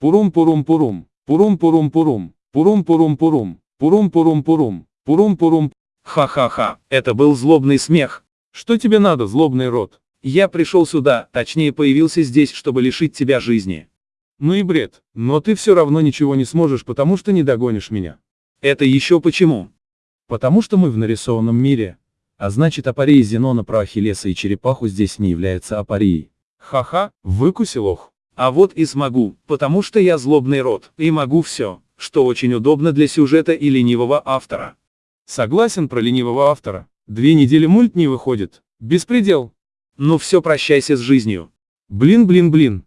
Пурум-пурум-пурум. Пурум-пурум-пурум. Пурум-пурум-пурум. Пурум-пурум-пурум. Пурум-пурум. Ха-ха-ха, это был злобный смех. Что тебе надо, злобный рот? Я пришел сюда, точнее появился здесь, чтобы лишить тебя жизни. Ну и бред. Но ты все равно ничего не сможешь, потому что не догонишь меня. Это еще почему? Потому что мы в нарисованном мире. А значит апария Зенона про Ахиллеса и черепаху здесь не является апарией. Ха-ха, выкусил ох. А вот и смогу, потому что я злобный род, и могу все, что очень удобно для сюжета и ленивого автора. Согласен про ленивого автора. Две недели мульт не выходит. Беспредел. Ну все, прощайся с жизнью. Блин-блин-блин.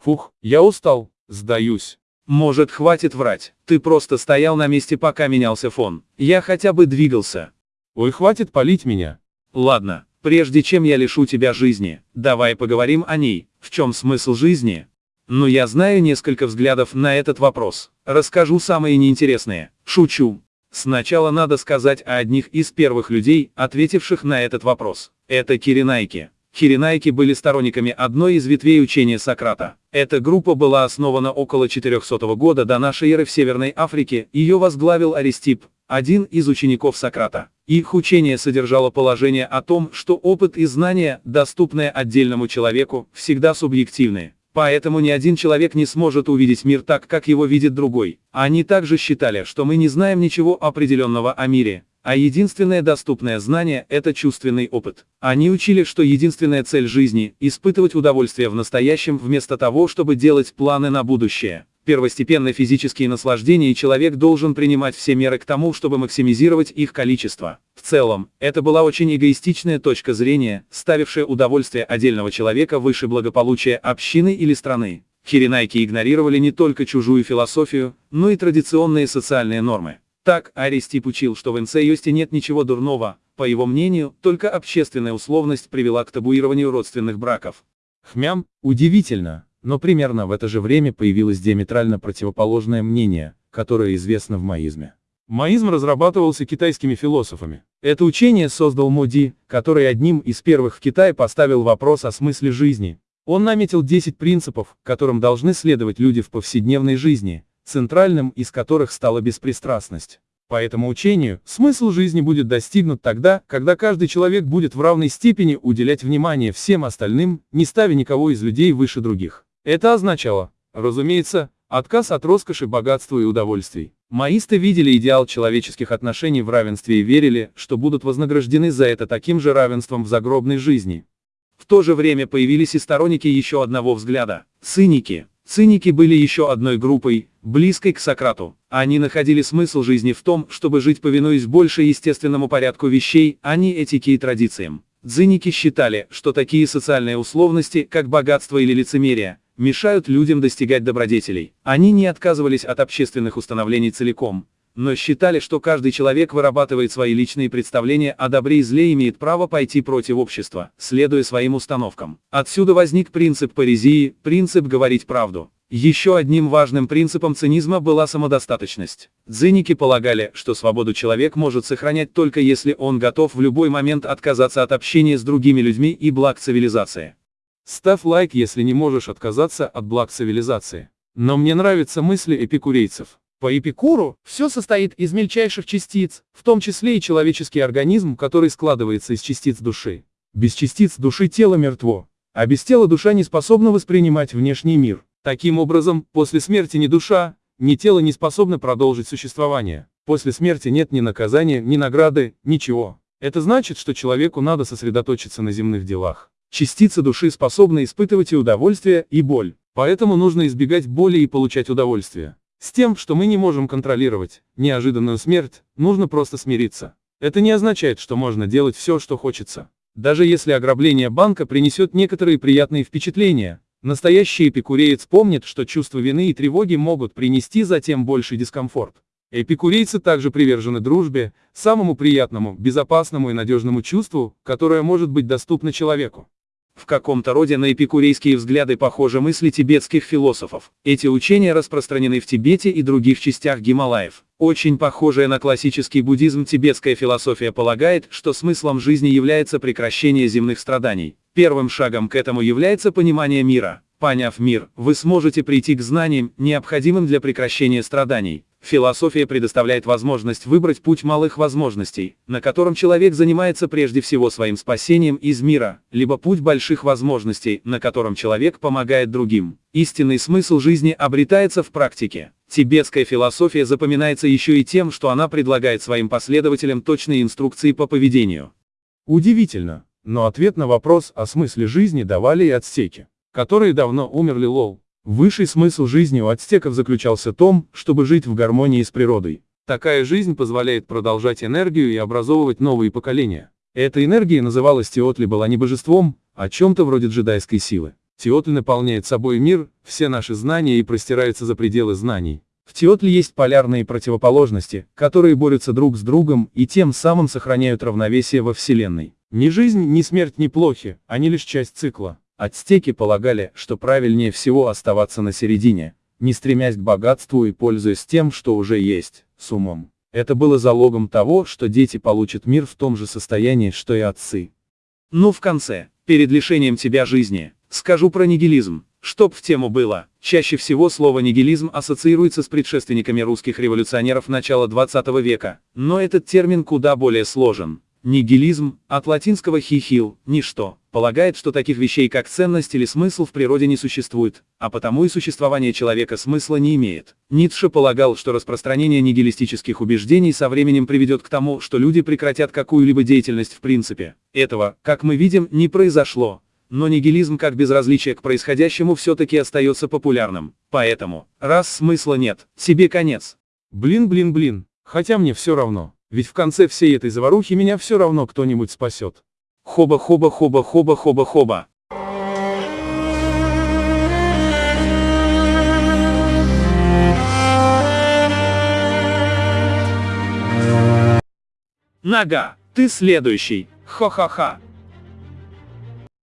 Фух, я устал, сдаюсь. Может хватит врать, ты просто стоял на месте пока менялся фон, я хотя бы двигался. Ой, хватит палить меня. Ладно, прежде чем я лишу тебя жизни, давай поговорим о ней, в чем смысл жизни? Ну я знаю несколько взглядов на этот вопрос, расскажу самые неинтересные, шучу. Сначала надо сказать о одних из первых людей, ответивших на этот вопрос. Это Киринайки. Киринайки были сторонниками одной из ветвей учения Сократа. Эта группа была основана около 400 года до нашей эры в Северной Африке, ее возглавил Аристип, один из учеников Сократа. Их учение содержало положение о том, что опыт и знания, доступные отдельному человеку, всегда субъективны. Поэтому ни один человек не сможет увидеть мир так, как его видит другой. Они также считали, что мы не знаем ничего определенного о мире, а единственное доступное знание – это чувственный опыт. Они учили, что единственная цель жизни – испытывать удовольствие в настоящем вместо того, чтобы делать планы на будущее. Первостепенно физические наслаждения человек должен принимать все меры к тому, чтобы максимизировать их количество. В целом, это была очень эгоистичная точка зрения, ставившая удовольствие отдельного человека выше благополучия общины или страны. Хиринайки игнорировали не только чужую философию, но и традиционные социальные нормы. Так, Аристип учил, что в инцеюсте нет ничего дурного, по его мнению, только общественная условность привела к табуированию родственных браков. Хмям, удивительно, но примерно в это же время появилось диаметрально противоположное мнение, которое известно в маизме. Маизм разрабатывался китайскими философами. Это учение создал Моди, который одним из первых в Китае поставил вопрос о смысле жизни. Он наметил 10 принципов, которым должны следовать люди в повседневной жизни, центральным из которых стала беспристрастность. По этому учению, смысл жизни будет достигнут тогда, когда каждый человек будет в равной степени уделять внимание всем остальным, не ставя никого из людей выше других. Это означало, разумеется, отказ от роскоши, богатства и удовольствий. Маисты видели идеал человеческих отношений в равенстве и верили, что будут вознаграждены за это таким же равенством в загробной жизни. В то же время появились и сторонники еще одного взгляда – циники. Циники были еще одной группой, близкой к Сократу. Они находили смысл жизни в том, чтобы жить повинуясь больше естественному порядку вещей, а не этике и традициям. Циники считали, что такие социальные условности, как богатство или лицемерие, мешают людям достигать добродетелей. Они не отказывались от общественных установлений целиком, но считали, что каждый человек вырабатывает свои личные представления о добре и зле и имеет право пойти против общества, следуя своим установкам. Отсюда возник принцип парезии, принцип говорить правду. Еще одним важным принципом цинизма была самодостаточность. Дзиники полагали, что свободу человек может сохранять только если он готов в любой момент отказаться от общения с другими людьми и благ цивилизации. Ставь лайк, если не можешь отказаться от благ цивилизации. Но мне нравятся мысли эпикурейцев. По Эпикуру, все состоит из мельчайших частиц, в том числе и человеческий организм, который складывается из частиц души. Без частиц души тело мертво, а без тела душа не способна воспринимать внешний мир. Таким образом, после смерти ни душа, ни тело не способны продолжить существование. После смерти нет ни наказания, ни награды, ничего. Это значит, что человеку надо сосредоточиться на земных делах. Частица души способна испытывать и удовольствие, и боль. Поэтому нужно избегать боли и получать удовольствие. С тем, что мы не можем контролировать, неожиданную смерть, нужно просто смириться. Это не означает, что можно делать все, что хочется. Даже если ограбление банка принесет некоторые приятные впечатления, настоящий эпикуреец помнит, что чувство вины и тревоги могут принести затем больший дискомфорт. Эпикурейцы также привержены дружбе, самому приятному, безопасному и надежному чувству, которое может быть доступно человеку. В каком-то роде на эпикурейские взгляды похожи мысли тибетских философов. Эти учения распространены в Тибете и других частях Гималаев. Очень похожая на классический буддизм тибетская философия полагает, что смыслом жизни является прекращение земных страданий. Первым шагом к этому является понимание мира. Поняв мир, вы сможете прийти к знаниям, необходимым для прекращения страданий. Философия предоставляет возможность выбрать путь малых возможностей, на котором человек занимается прежде всего своим спасением из мира, либо путь больших возможностей, на котором человек помогает другим. Истинный смысл жизни обретается в практике. Тибетская философия запоминается еще и тем, что она предлагает своим последователям точные инструкции по поведению. Удивительно, но ответ на вопрос о смысле жизни давали и ацтеки, которые давно умерли лол. Высший смысл жизни у ацтеков заключался в том, чтобы жить в гармонии с природой. Такая жизнь позволяет продолжать энергию и образовывать новые поколения. Эта энергия называлась Теотли была не божеством, а чем-то вроде джедайской силы. Теотли наполняет собой мир, все наши знания и простирается за пределы знаний. В Теотле есть полярные противоположности, которые борются друг с другом и тем самым сохраняют равновесие во Вселенной. Ни жизнь, ни смерть не плохи, они лишь часть цикла. Ацтеки полагали, что правильнее всего оставаться на середине, не стремясь к богатству и пользуясь тем, что уже есть, с умом. Это было залогом того, что дети получат мир в том же состоянии, что и отцы. Ну в конце, перед лишением тебя жизни, скажу про нигилизм. Чтоб в тему было, чаще всего слово нигилизм ассоциируется с предшественниками русских революционеров начала 20 века, но этот термин куда более сложен. Нигилизм, от латинского хихил, ничто, полагает, что таких вещей как ценность или смысл в природе не существует, а потому и существование человека смысла не имеет. Ницше полагал, что распространение нигилистических убеждений со временем приведет к тому, что люди прекратят какую-либо деятельность в принципе. Этого, как мы видим, не произошло. Но нигилизм как безразличие к происходящему все-таки остается популярным. Поэтому, раз смысла нет, себе конец. Блин, блин, блин, хотя мне все равно. Ведь в конце всей этой заварухи меня все равно кто-нибудь спасет. Хоба-хоба-хоба-хоба-хоба-хоба. Нога, ты следующий. Ха-ха-ха.